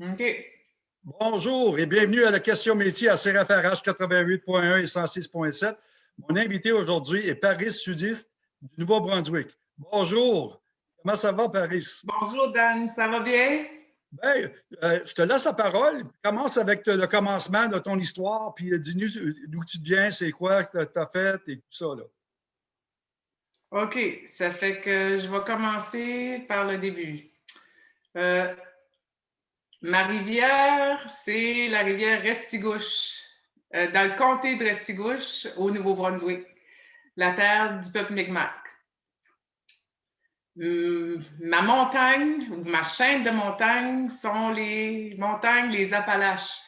OK. Bonjour et bienvenue à la question métier à CRFRH 88.1 et 106.7. Mon invité aujourd'hui est Paris Sudiste du Nouveau-Brunswick. Bonjour. Comment ça va, Paris? Bonjour, Dan. Ça va bien? Bien, euh, je te laisse la parole. Commence avec le commencement de ton histoire, puis dis-nous d'où tu viens, c'est quoi que tu as fait et tout ça. Là. OK. Ça fait que je vais commencer par le début. Euh, Ma rivière, c'est la rivière Restigouche, euh, dans le comté de Restigouche, au Nouveau-Brunswick, la terre du peuple Mi'kmaq. Hum, ma montagne, ou ma chaîne de montagnes, sont les montagnes, les Appalaches.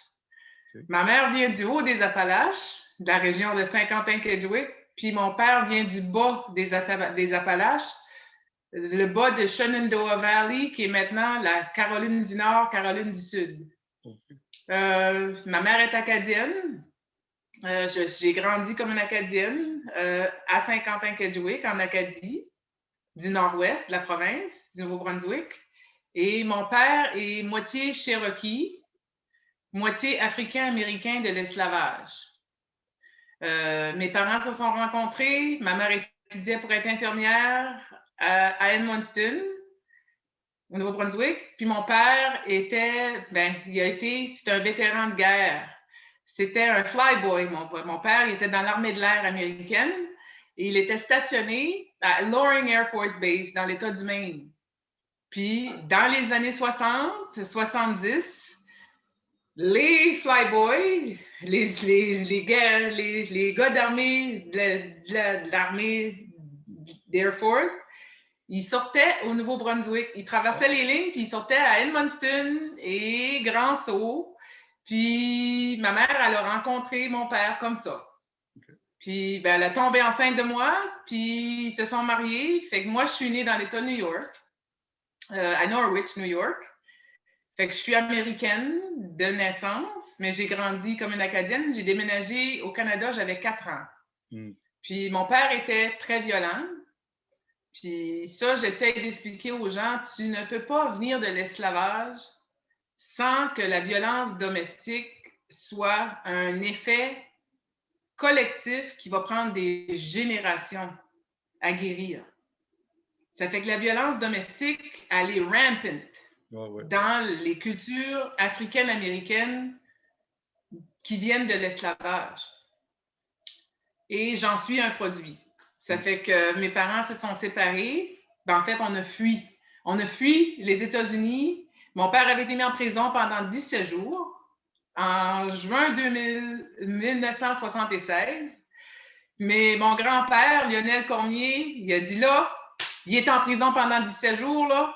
Ma mère vient du haut des Appalaches, de la région de Saint-Quentin-Kedgewick, puis mon père vient du bas des, des Appalaches, le bas de Shenandoah Valley, qui est maintenant la Caroline du Nord, Caroline du Sud. Euh, ma mère est acadienne. Euh, j'ai grandi comme une acadienne euh, à Saint-Quentin-Kedgewick, en Acadie, du nord-ouest de la province du Nouveau-Brunswick. Et mon père est moitié Cherokee, moitié africain-américain de l'esclavage. mes parents se sont rencontrés. Ma mère étudiait pour être infirmière à Edmundston, au Nouveau-Brunswick. Puis mon père était, ben, il a été, c'est un vétéran de guerre. C'était un flyboy, mon, mon père. Il était dans l'armée de l'air américaine et il était stationné à Loring Air Force Base dans l'État du Maine. Puis dans les années 60, 70, les flyboys, les, les, les, les, les gars d'armée de l'armée d'Air Force, il sortait au Nouveau-Brunswick. Il traversait les lignes, puis il sortait à Edmundston et Grand Sault. Puis ma mère, elle a rencontré mon père comme ça. Puis ben, elle a tombé enceinte de moi, puis ils se sont mariés. Fait que moi, je suis née dans l'État de New York, euh, à Norwich, New York. Fait que je suis américaine de naissance, mais j'ai grandi comme une Acadienne. J'ai déménagé au Canada, j'avais quatre ans. Hmm. Puis mon père était très violent. Puis ça, j'essaie d'expliquer aux gens, tu ne peux pas venir de l'esclavage sans que la violence domestique soit un effet collectif qui va prendre des générations à guérir. Ça fait que la violence domestique, elle est rampant dans les cultures africaines-américaines qui viennent de l'esclavage. Et j'en suis un produit. Ça fait que mes parents se sont séparés. Ben, en fait, on a fui. On a fui les États-Unis. Mon père avait été mis en prison pendant 17 jours en juin 1976. Mais mon grand-père, Lionel Cormier, il a dit là, il est en prison pendant 17 jours, là,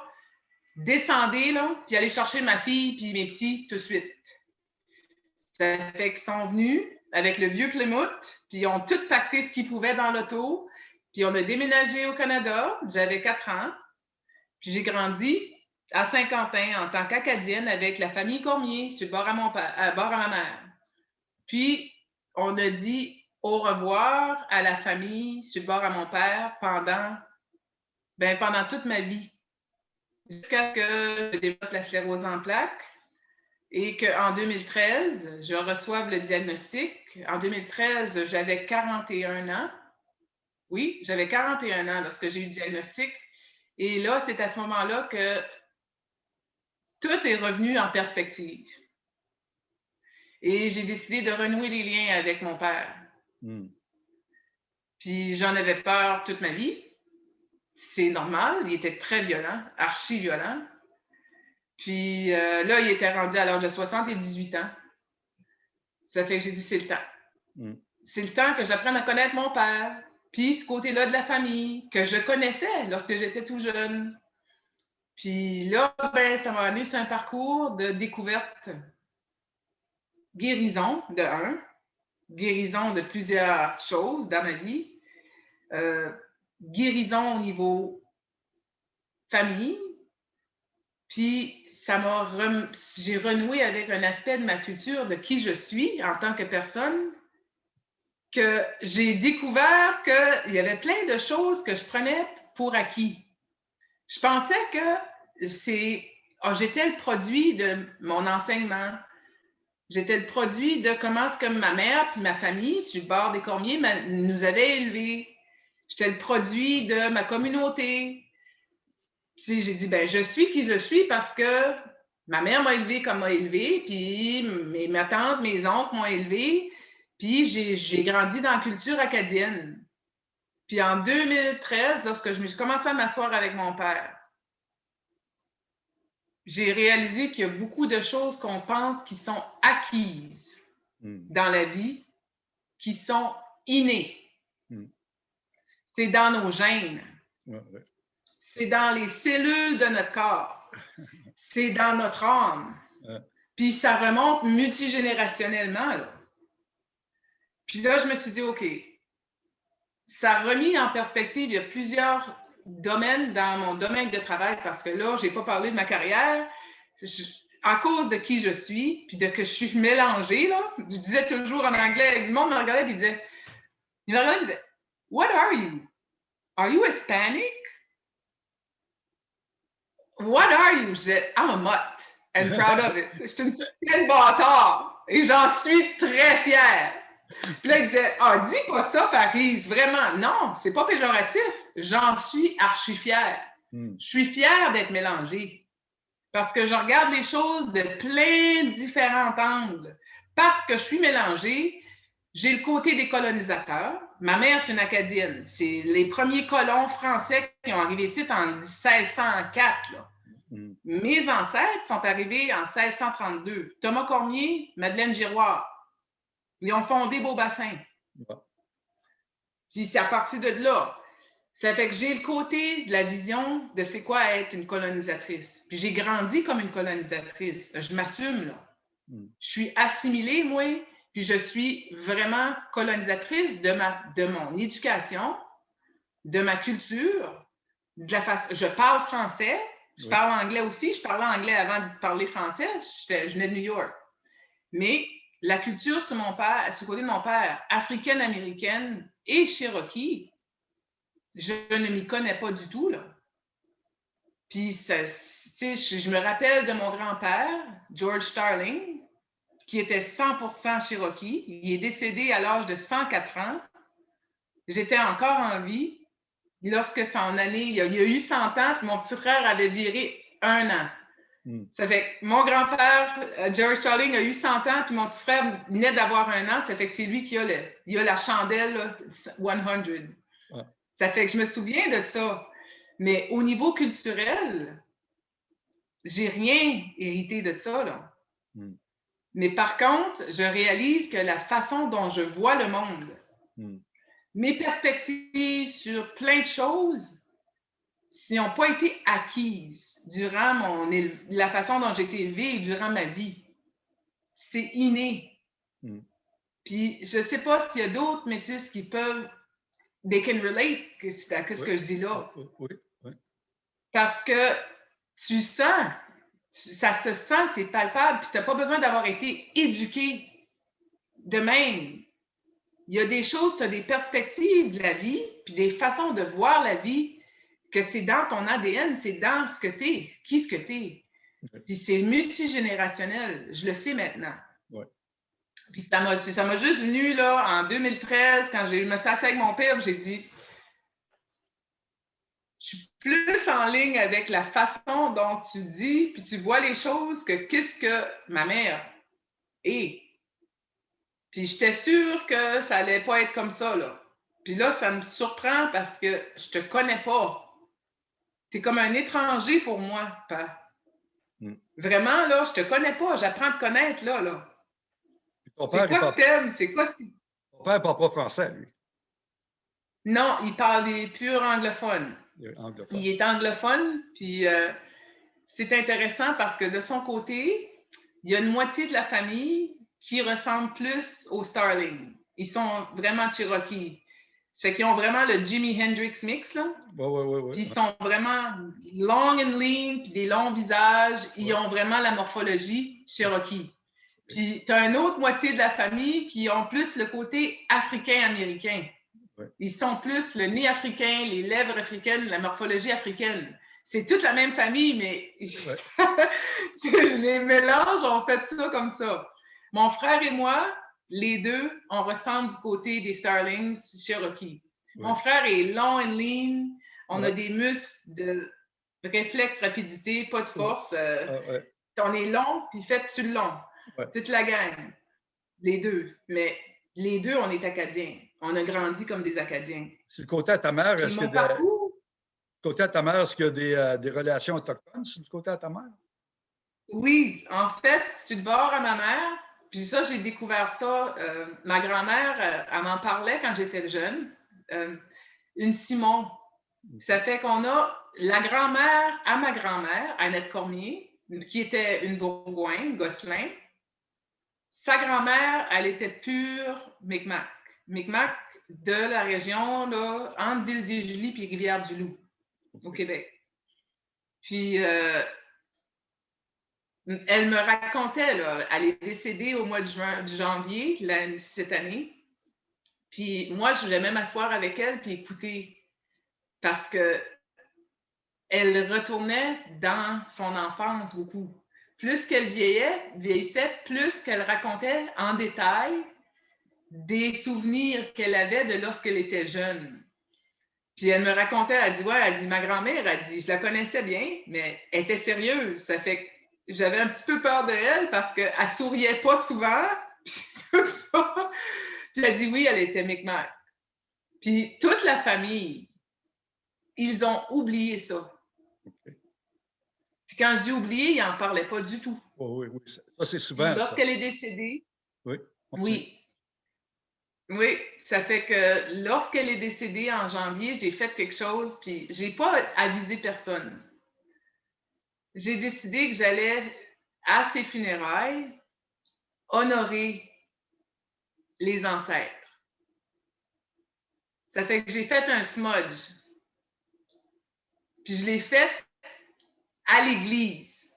descendez, là, puis allez chercher ma fille puis mes petits tout de suite. Ça fait qu'ils sont venus avec le vieux Plymouth, puis ils ont tout pacté ce qu'ils pouvaient dans l'auto, puis on a déménagé au Canada, j'avais quatre ans. Puis j'ai grandi à Saint-Quentin en tant qu'Acadienne avec la famille Cormier sur le bord à, mon à, bord à ma mère. Puis on a dit au revoir à la famille sur le bord à mon père pendant, ben, pendant toute ma vie. Jusqu'à ce que je développe la sclérose en plaques et qu'en 2013, je reçoive le diagnostic. En 2013, j'avais 41 ans. Oui, j'avais 41 ans lorsque j'ai eu le diagnostic. Et là, c'est à ce moment-là que tout est revenu en perspective. Et j'ai décidé de renouer les liens avec mon père. Hmm. Puis j'en avais peur toute ma vie. C'est normal, il était très violent, archi violent. Puis euh, là, il était rendu à l'âge de 78 ans. Ça fait que j'ai dit, c'est le temps. Hmm. C'est le temps que j'apprenne à connaître mon père, puis ce côté-là de la famille que je connaissais lorsque j'étais tout jeune. Puis là, ben, ça m'a amené sur un parcours de découverte, guérison de un, guérison de plusieurs choses dans ma vie, euh, guérison au niveau famille, puis ça m'a j'ai renoué avec un aspect de ma culture, de qui je suis en tant que personne, que j'ai découvert qu'il y avait plein de choses que je prenais pour acquis. Je pensais que c'est oh, j'étais le produit de mon enseignement. J'étais le produit de comment ce que ma mère puis ma famille sur le bord des Cormiers nous avaient élevés. J'étais le produit de ma communauté. Puis j'ai dit, ben, je suis qui je suis parce que ma mère m'a élevé comme m'a élevé, puis mes, ma tante, mes oncles m'ont élevé, puis j'ai grandi dans la culture acadienne. Puis en 2013, lorsque je commencé à m'asseoir avec mon père, j'ai réalisé qu'il y a beaucoup de choses qu'on pense qui sont acquises hmm. dans la vie, qui sont innées. Hmm. C'est dans nos gènes. C'est dans les cellules de notre corps. C'est dans notre âme. Puis ça remonte multigénérationnellement. Puis là, je me suis dit, OK, ça a remis en perspective, il y a plusieurs domaines dans mon domaine de travail parce que là, je n'ai pas parlé de ma carrière. à cause de qui je suis, puis de que je suis mélangée, là, je disais toujours en anglais, le monde me regardait et disait, il me regardait et disait, What are you? Are you Hispanic? What are you? Je I'm a mutt and proud of it. Je suis une petite bâtard et j'en suis très fière. Puis là, il disait Ah, dis pas ça, Paris, vraiment. Non, c'est pas péjoratif. J'en suis archi fière. Hmm. Je suis fière d'être mélangée parce que je regarde les choses de plein de différents angles. Parce que je suis mélangée, j'ai le côté des colonisateurs. Ma mère, c'est une Acadienne. C'est les premiers colons français qui ont arrivé ici en 1604. Hmm. Mes ancêtres sont arrivés en 1632. Thomas Cormier, Madeleine Giroir. Ils ont fondé Beaubassin. Puis c'est à partir de là. Ça fait que j'ai le côté de la vision de c'est quoi être une colonisatrice. Puis j'ai grandi comme une colonisatrice. Je m'assume, là. Hmm. Je suis assimilée, moi, puis je suis vraiment colonisatrice de, ma, de mon éducation, de ma culture, de la façon. Je parle français, je parle anglais aussi. Je parlais anglais avant de parler français. Je venais de New York. Mais la culture sur mon père, sur côté de mon père, africaine-américaine et cherokee, je ne m'y connais pas du tout. Là. Puis, je, je me rappelle de mon grand-père, George Starling, qui était 100% cherokee. Il est décédé à l'âge de 104 ans. J'étais encore en vie. Lorsque son année, il y a, a eu 100 ans, mon petit frère avait viré un an. Hmm. Ça fait que mon grand-père, euh, George Charling, a eu 100 ans, puis mon petit frère venait d'avoir un an. Ça fait que c'est lui qui a, le, il a la chandelle 100. Ça fait que je me souviens de ça. Mais au niveau culturel, j'ai rien hérité de ça. Là. Hmm. Mais par contre, je réalise que la façon dont je vois le monde, hmm. mes perspectives sur plein de choses, n'ont pas été acquises durant mon, la façon dont j'ai été élevée durant ma vie. C'est inné. Hmm. Puis je ne sais pas s'il y a d'autres métis qui peuvent, they can relate à ce que je dis là. Oui, oui. Parce que tu sens, ça se sent, c'est palpable, puis tu n'as pas besoin d'avoir été éduqué de même. Il y a des choses, tu as des perspectives de la vie, puis des façons de voir la vie que c'est dans ton ADN, c'est dans ce que tu es, qui ce que tu es. Puis c'est multigénérationnel, je le sais maintenant. Puis ça m'a, juste venu là, en 2013, quand j'ai, me suis assis avec mon père, j'ai dit Je suis plus en ligne avec la façon dont tu dis, puis tu vois les choses que qu'est-ce que ma mère est. Puis j'étais sûre que ça allait pas être comme ça, là. Puis là, ça me surprend parce que je te connais pas. Tu es comme un étranger pour moi, pas. Hmm. Vraiment, là, je te connais pas, j'apprends à te connaître, là, là. C'est quoi que t'aimes? C'est quoi Ton père parle pas français, lui. Non, il parle des purs anglophones. Il est anglophone. Il est anglophone, puis euh, c'est intéressant parce que de son côté, il y a une moitié de la famille qui ressemble plus aux Starling. Ils sont vraiment Cherokee. Ça fait qu'ils ont vraiment le Jimi Hendrix mix, là. Oui, oui, oui. Ouais. Puis ils sont vraiment long and lean, puis des longs visages. Ils ont vraiment la morphologie Cherokee. Puis tu as une autre moitié de la famille qui ont plus le côté africain-américain. Ils sont plus le nez africain, les lèvres africaines, la morphologie africaine. c'est toute la même famille, mais les mélanges ont fait ça comme ça. Mon frère et moi, les deux, on ressemble du côté des Starlings Cherokee. Mon frère est long and lean. On a des muscles de réflexe, rapidité, pas de force. Euh, on est long, puis faites-tu le long. Toute la gang. Les deux. Mais les deux, on est Acadiens. On a grandi comme des Acadiens. C'est le côté à ta mère, est-ce que côté à ta mère, est-ce qu'il y a des, euh, des relations autochtones du côté à ta mère? Oui, en fait, je suis de bord à ma mère. Puis ça, j'ai découvert ça. Euh, ma grand-mère, euh, elle m'en parlait quand j'étais jeune. une Simon. Ça fait qu'on a la grand-mère à ma grand-mère, Annette Cormier, qui était une Bourgogne, Gosselin. Sa grand-mère, elle était pure Micmac. Micmac de la région, là, entre Ville-des-Julie et Rivière-du-Loup au Québec. Puis, euh, elle me racontait, là, elle est décédée au mois de, janvier cette année. Puis moi, je voulais même m'asseoir avec elle puis écouter parce que elle retournait dans son enfance beaucoup. Plus qu'elle vieillait, vieillissait, plus qu'elle racontait en détail des souvenirs qu'elle avait de lorsqu'elle était jeune. Puis elle me racontait, elle dit, ouais, elle dit, ma grand-mère, elle dit, je la connaissais bien, mais elle était sérieuse. Ça fait j'avais un petit peu peur de elle parce qu'elle souriait pas souvent. Puis tout ça. Puis elle dit, oui, elle était Micmac. Puis toute la famille, ils ont oublié ça. Puis quand je dis oublié, ils n'en parlaient pas du tout. oui, oui, ça, c'est souvent. Lorsqu'elle est décédée, oui, oui, oui, ça fait que lorsqu'elle est décédée en janvier, j'ai fait quelque chose, puis j'ai pas avisé personne. J'ai décidé que j'allais à ses funérailles honorer les ancêtres. Ça fait que j'ai fait un smudge. Puis je l'ai fait à l'église,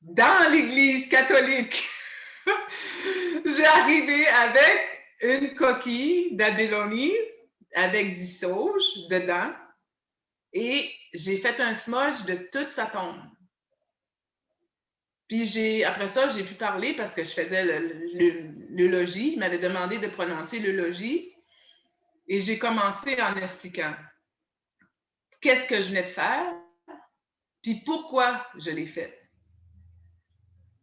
dans l'église catholique. j'ai arrivé avec une coquille d'abélonie avec du sauge dedans et j'ai fait un smudge de toute sa tombe. Puis après ça, j'ai pu parler parce que je faisais le, logis. Il m'avait demandé de prononcer le logis. Et j'ai commencé en expliquant qu'est-ce que je venais de faire, puis pourquoi je l'ai fait.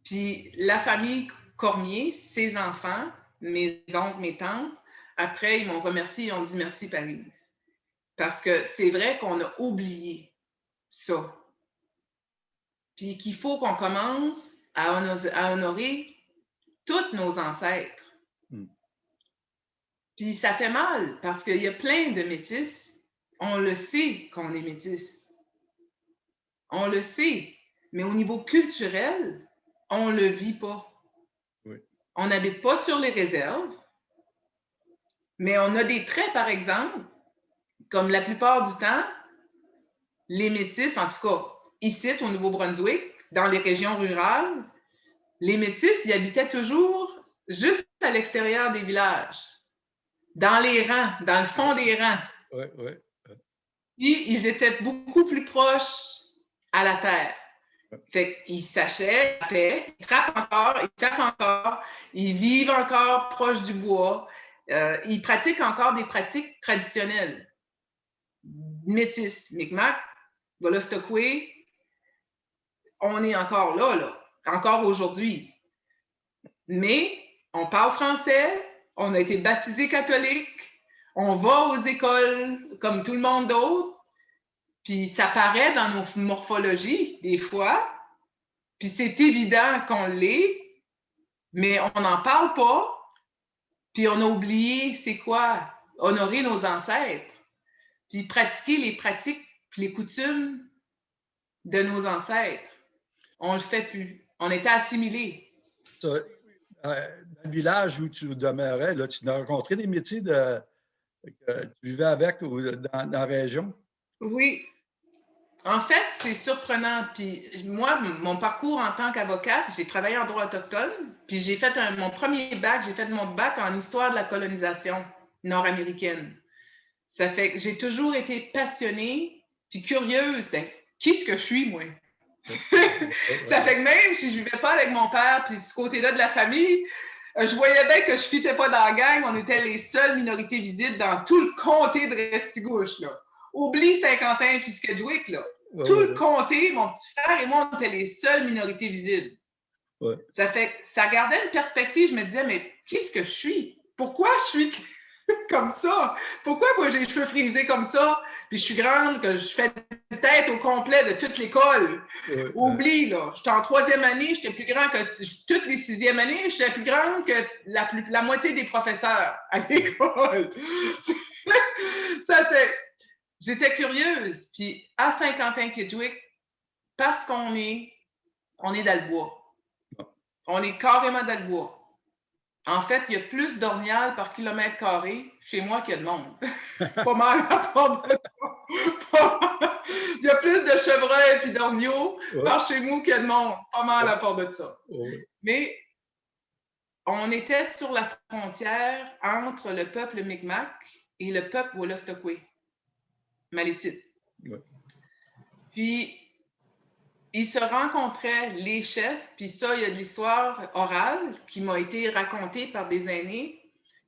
Puis la famille Cormier, ses enfants, mes oncles, mes tantes, après, ils m'ont remercié, ils ont dit merci, Paris. Parce que c'est vrai qu'on a oublié ça. Puis qu'il faut qu'on commence à, honorer, tous nos ancêtres. Hmm. Puis ça fait mal parce qu'il y a plein de métis. On le sait qu'on est métis. On le sait. Mais au niveau culturel, on ne le vit pas. On n'habite pas sur les réserves, mais on a des traits, par exemple, comme la plupart du temps, les métis, en tout cas ici au Nouveau-Brunswick, dans les régions rurales, les métis, ils habitaient toujours juste à l'extérieur des villages, dans les rangs, dans le fond des rangs. Oui, oui. Puis ils étaient beaucoup plus proches à la terre. Fait qu'ils s'achètent ils trappent encore, ils chassent encore, ils vivent encore proche du bois, euh, ils pratiquent encore des pratiques traditionnelles. Métis, Micmac, Volostokwe, on est encore là, encore aujourd'hui. Mais on parle français, on a été baptisé catholique, on va aux écoles comme tout le monde d'autre, puis ça paraît dans nos morphologies des fois, puis c'est évident qu'on l'est, mais on n'en parle pas, puis on a oublié c'est quoi honorer nos ancêtres, puis pratiquer les pratiques, les coutumes de nos ancêtres. On ne le fait plus. On était assimilés. Euh, dans le village où tu demeurais, là, tu as rencontré des métiers de, que tu vivais avec ou dans, dans la région? Oui, en fait, c'est surprenant. Puis moi, mon parcours en tant qu'avocate, j'ai travaillé en droit autochtone, puis j'ai fait mon premier bac, j'ai fait mon bac en histoire de la colonisation nord-américaine. Ça fait que j'ai toujours été passionnée, puis curieuse. Ben, qui ce que je suis, moi? Ça fait que même si je ne vivais pas avec mon père, puis ce côté-là de la famille, euh, je voyais bien que je ne fitais pas dans la gang. On était les seules minorités visibles dans tout le comté de Restigouche. Là. Oublie Saint-Quentin puis Skedgewick. Là. tout le comté, mon petit frère et moi, on était les seules minorités visibles. Ça fait ça gardait une perspective. Je me disais, mais qu'est-ce que je suis? Pourquoi je suis comme ça? Pourquoi moi j'ai les cheveux frisés comme ça? Puis je suis grande, que je fais tête au complet de toute l'école. Oublie, là. J'étais en troisième année, j'étais plus grand que toutes les sixièmes années, j'étais plus grande que la, la moitié des professeurs à l'école. ça fait. J'étais curieuse. Puis à Saint-Quentin-Kedgewick, parce qu'on est, on est dans le bois. On est carrément dans le bois. En fait, il y a plus d'orniales par kilomètre carré chez moi qu'il y a de monde. pas mal à part de ça. il y a plus de chevreuils et d'orniaux par chez nous qu'il y a de monde. Pas mal à part de ça. Mais on était sur la frontière entre le peuple Mi'kmaq et le peuple Wolastoqey, Malécite. Puis, ils se rencontraient, les chefs, puis ça, il y a de l'histoire orale qui m'a été racontée par des aînés,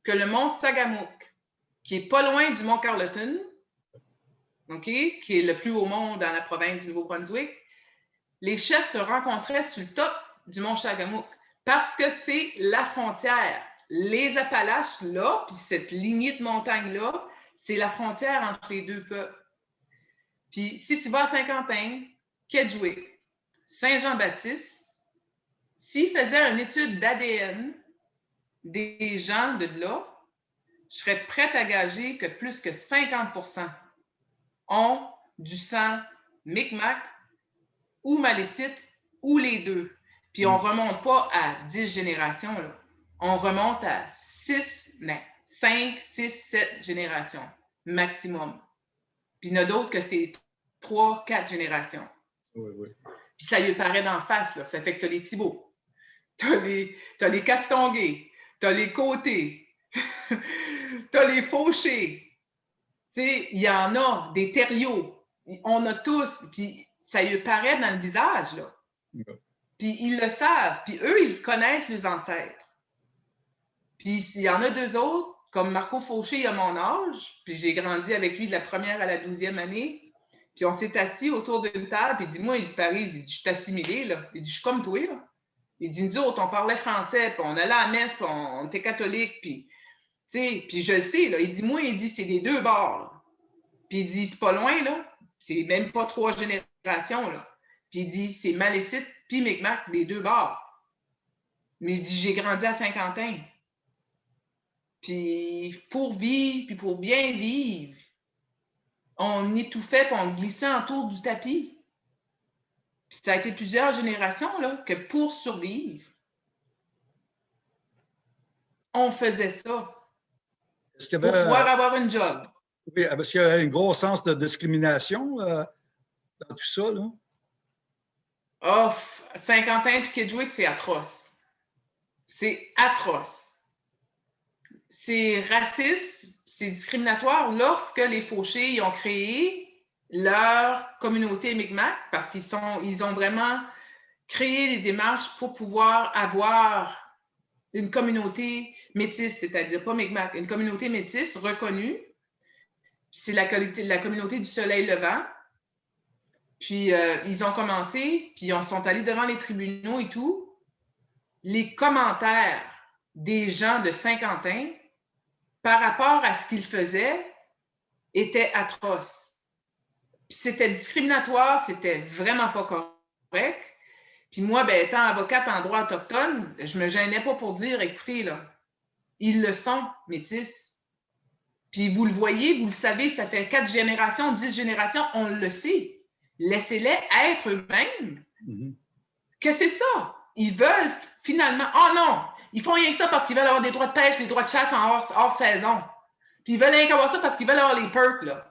que le mont Sagamouk, qui est pas loin du mont Carleton, qui est le plus haut mont dans la province du Nouveau-Brunswick, les chefs se rencontraient sur le top du mont Sagamouk parce que c'est la frontière. Les Appalaches, là, puis cette lignée de montagnes-là, c'est la frontière entre les deux peuples. Puis si tu vas à Saint-Quentin, Kedgewick, Saint-Jean-Baptiste, s'il faisait une étude d'ADN des gens de là, je serais prête à gager que plus que 50% ont du sang Micmac ou Malécite ou les deux. Puis on ne hmm. remonte pas à 10 générations, là. on remonte à 6, 5, 6, 7 générations maximum. Puis il y en a d'autres que c'est 3, 4 générations. Oui, oui. Puis ça lui paraît d'en face, là. Ça fait que tu as les Thibauts, tu as les, as les Castonguay, tu as les Côtés, tu as les Fauchés. Tu sais, il y en a, des Terriaux. On a tous, puis ça lui paraît dans le visage, là. Puis ils le savent, puis eux, ils connaissent les ancêtres. Puis il y en a deux autres, comme Marco Fauché, il a mon âge, puis j'ai grandi avec lui de la première à la douzième année. Puis on s'est assis autour d'une table, puis il dit, moi, il dit, Paris, il dit, je suis assimilé, là. Il dit, je suis comme toi, là. Il dit, nous autres, on parlait français, puis on allait à la messe, puis on, était catholique, puis, tu sais, puis je le sais, là. Il dit, moi, il dit, c'est des deux bords. Puis il dit, c'est pas loin, là. C'est même pas trois générations, là. Puis il dit, c'est Malécite, puis Micmac, les deux bords. Mais il dit, j'ai grandi à Saint-Quentin. Puis pour vivre, puis pour bien vivre, on étouffait et on glissait autour du tapis. ça a été plusieurs générations là, que pour survivre, on faisait ça. pour pouvoir avoir un job. Oui, est-ce qu'il y a un gros sens de discrimination euh, dans tout ça? Là? Oh, Saint-Quentin et Kedgewick, c'est atroce. C'est atroce. C'est raciste, c'est discriminatoire lorsque les fauchés ont créé leur communauté Mi'kmaq parce qu'ils ils ont vraiment créé des démarches pour pouvoir avoir une communauté métisse, c'est-à-dire pas Mi'kmaq, une communauté métisse reconnue. C'est la, la communauté du soleil levant. Puis euh, ils ont commencé, puis ils sont allés devant les tribunaux et tout. Les commentaires des gens de Saint-Quentin par rapport à ce qu'il faisait était atroce. C'était discriminatoire, c'était vraiment pas correct. Puis moi, ben, étant avocate en droit autochtone, je me gênais pas pour dire, écoutez, là, ils le sont, métis. Puis vous le voyez, vous le savez, ça fait quatre générations, dix générations, on le sait. Laissez-les être eux-mêmes. Mm-hmm. Que c'est ça. Ils veulent finalement, oh non, ils font rien que ça parce qu'ils veulent avoir des droits de pêche, des droits de chasse en hors, saison. Puis ils veulent rien qu'avoir ça parce qu'ils veulent avoir les perks, là.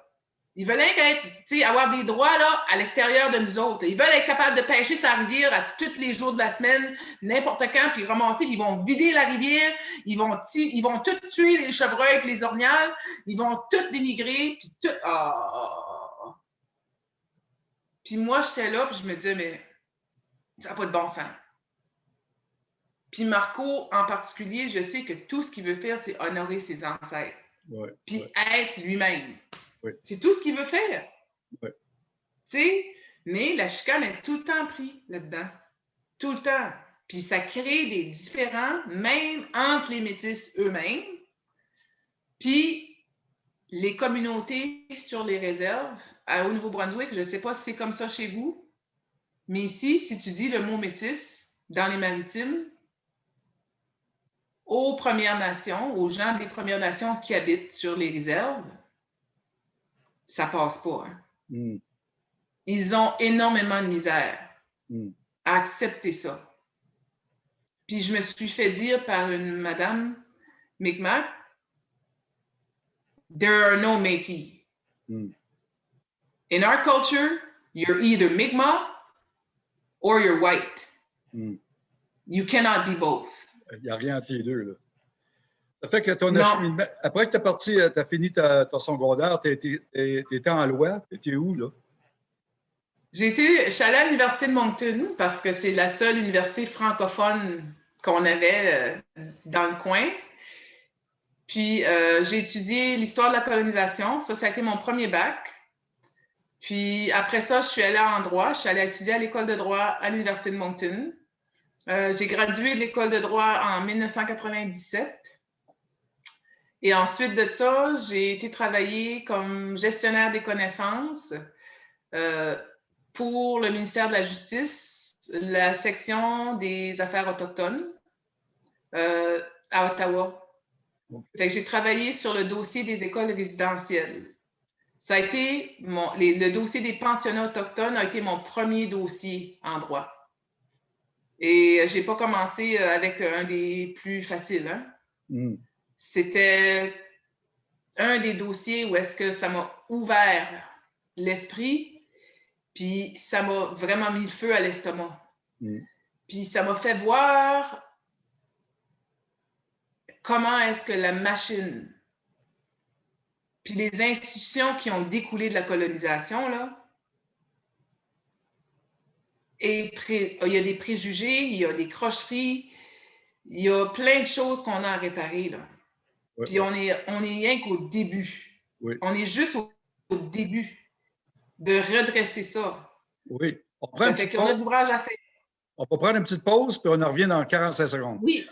Ils veulent rien avoir des droits là, à l'extérieur de nous autres. Ils veulent être capables de pêcher sa rivière à tous les jours de la semaine, n'importe quand, puis ramasser, ils vont vider la rivière, ils vont, ils vont tout tuer les chevreuils et les orniales, ils vont tout dénigrer, puis tout. Ah! Puis moi, j'étais là, puis je me disais, mais ça n'a pas de bon sens. Puis Marco, en particulier, je sais que tout ce qu'il veut faire, c'est honorer ses ancêtres. puis être lui-même. C'est tout ce qu'il veut faire. Tu sais, mais la chicane est tout le temps pris là-dedans. Tout le temps. Puis ça crée des différends, même entre les métis eux-mêmes. Puis les communautés sur les réserves, à, au Nouveau-Brunswick, je ne sais pas si c'est comme ça chez vous, mais ici, si tu dis le mot métis dans les maritimes, aux Premières Nations, aux gens des Premières Nations qui habitent sur les réserves, ça passe pas. Hein. Hmm. Ils ont énormément de misère hmm. à accepter ça. Puis je me suis fait dire par une madame Mi'kmaq, there are no Métis. Hmm. In our culture, you're either Mi'kmaq or you're white. You cannot be both. Il n'y a rien entre les deux. Là. Ça fait que ton acheminement, après que tu as parti, euh, tu as fini ta, ton secondaire, tu étais en loi, tu étais où là? J'ai été, je suis allée à l'Université de Moncton parce que c'est la seule université francophone qu'on avait euh, dans le coin. Puis euh, j'ai étudié l'histoire de la colonisation. Ça, ça a été mon premier bac. Puis après ça, je suis allée en droit. Je suis allée étudier à l'école de droit à l'Université de Moncton. Euh, j'ai gradué de l'école de droit en 1997. Et ensuite de ça, j'ai été travailler comme gestionnaire des connaissances euh, pour le ministère de la Justice, la section des affaires autochtones euh, à Ottawa. j'ai travaillé sur le dossier des écoles résidentielles. Ça a été mon, le dossier des pensionnats autochtones a été mon premier dossier en droit. Et je n'ai pas commencé euh, avec un des plus faciles. Hein. Hmm. C'était un des dossiers où est-ce que ça m'a ouvert l'esprit, puis ça m'a vraiment mis le feu à l'estomac. Hmm. Puis ça m'a fait voir comment est-ce que la machine, puis les institutions qui ont découlé de la colonisation, là, et il y a des préjugés, il y a des crocheries, il y a plein de choses qu'on a à réparer. Là. Puis on est, on est rien qu'au début. On est juste au, début de redresser ça. Oui. On prend un petit On peut prendre une petite pause, puis on en revient dans 45 secondes. Oui.